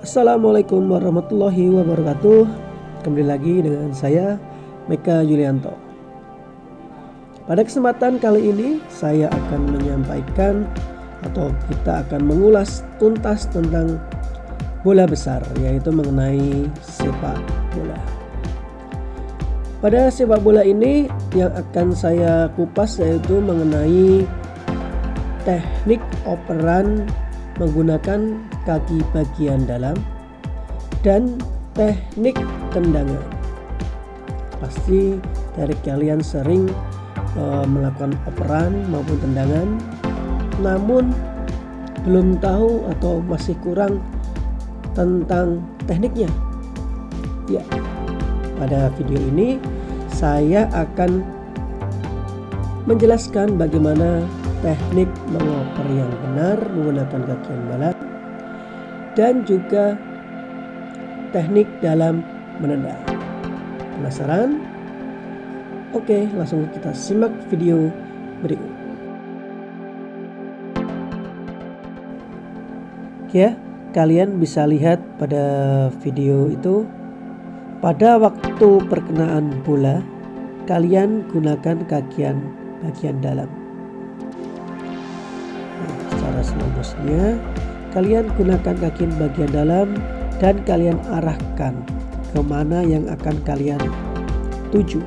Assalamualaikum warahmatullahi wabarakatuh. Kembali lagi dengan saya Meka Yulianto. Pada kesempatan kali ini saya akan menyampaikan Atau kita akan mengulas tuntas tentang bola besar Yaitu mengenai sepak bola. Pada sepak bola ini yang akan saya kupas yaitu mengenai teknik operan menggunakan kaki bagian dalam dan teknik tendangan. Pasti dari kalian sering uh, melakukan operan maupun tendangan namun belum tahu atau masih kurang tentang tekniknya. Ya pada video ini saya akan menjelaskan bagaimana teknik mengoper yang benar menggunakan kaki yang balap dan juga teknik dalam menendang. Penasaran? Oke, langsung kita simak video berikut. Ya, kalian bisa lihat pada video itu pada waktu perkenaan bola kalian gunakan kakian bagian dalam slow kalian gunakan kaki bagian dalam dan kalian arahkan ke mana yang akan kalian tuju.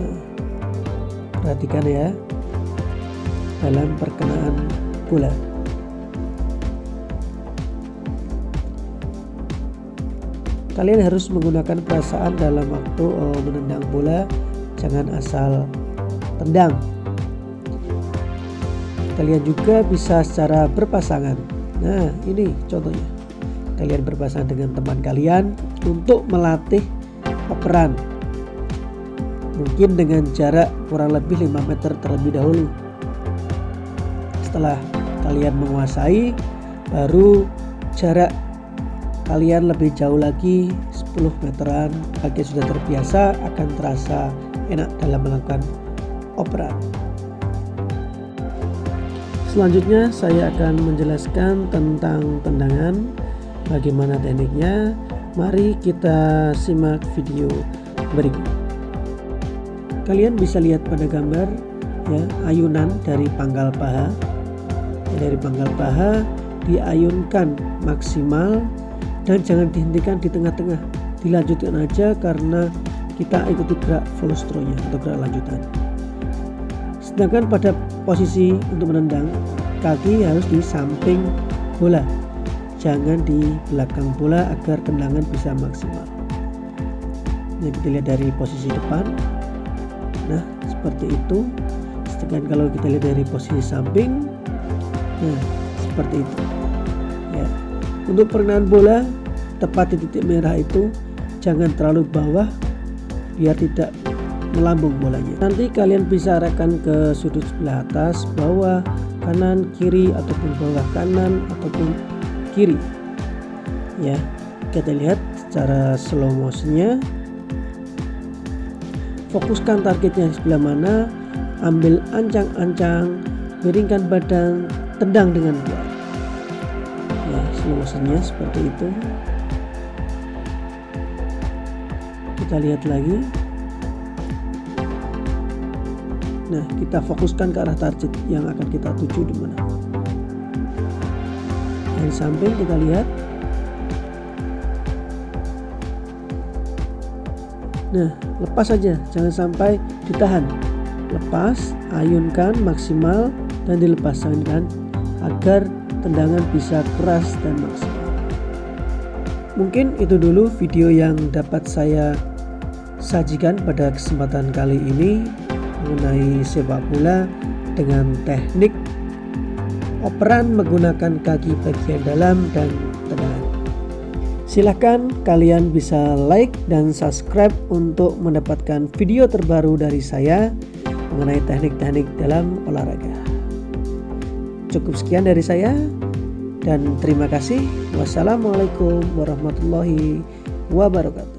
Nah, perhatikan ya dalam perkenaan bola kalian harus menggunakan perasaan dalam waktu oh, menendang bola jangan asal tendang kalian juga bisa secara berpasangan. Nah ini contohnya. Kalian berpasangan dengan teman kalian untuk melatih operan. Mungkin dengan jarak kurang lebih 5 meter terlebih dahulu. Setelah kalian menguasai baru jarak kalian lebih jauh lagi 10 meteran bagi sudah terbiasa akan terasa enak dalam melakukan operan Selanjutnya saya akan menjelaskan tentang tendangan Bagaimana tekniknya. Mari kita simak video berikut. Kalian bisa lihat pada gambar ya ayunan dari pangkal paha. Dari pangkal paha diayunkan maksimal Dan jangan dihentikan di tengah-tengah. Dilanjutkan aja karena kita ikuti gerak volostronya atau gerak lanjutan Sedangkan pada posisi untuk menendang kaki harus di samping bola. Jangan di belakang bola agar tendangan bisa maksimal. Ini kita lihat dari posisi depan. Nah seperti itu. Sedangkan kalau kita lihat dari posisi samping nah seperti itu. Ya. Untuk perkenaan bola tepat di titik merah itu jangan terlalu bawah biar tidak melambung bolanya. Nanti kalian bisa arahkan ke sudut sebelah atas bawah kanan kiri ataupun bawah kanan ataupun kiri. Ya kita lihat secara slow motionnya. Fokuskan targetnya di sebelah mana ambil ancang-ancang miringkan badan tendang dengan kuat ya slow motionnya seperti itu. Kita lihat lagi Nah, kita fokuskan ke arah target yang akan kita tuju di mana. Dari samping kita lihat. Nah, lepas saja, jangan sampai ditahan. Lepas, ayunkan maksimal dan dilepaskan agar tendangan bisa keras dan maksimal. Mungkin itu dulu video yang dapat saya sajikan pada kesempatan kali ini mengenai sepak bola dengan teknik operan menggunakan kaki bagian dalam dan tendangan. Silahkan kalian bisa like dan subscribe untuk mendapatkan video terbaru dari saya mengenai teknik-teknik dalam olahraga. Cukup sekian dari saya dan terima kasih. Wassalamualaikum warahmatullahi wabarakatuh.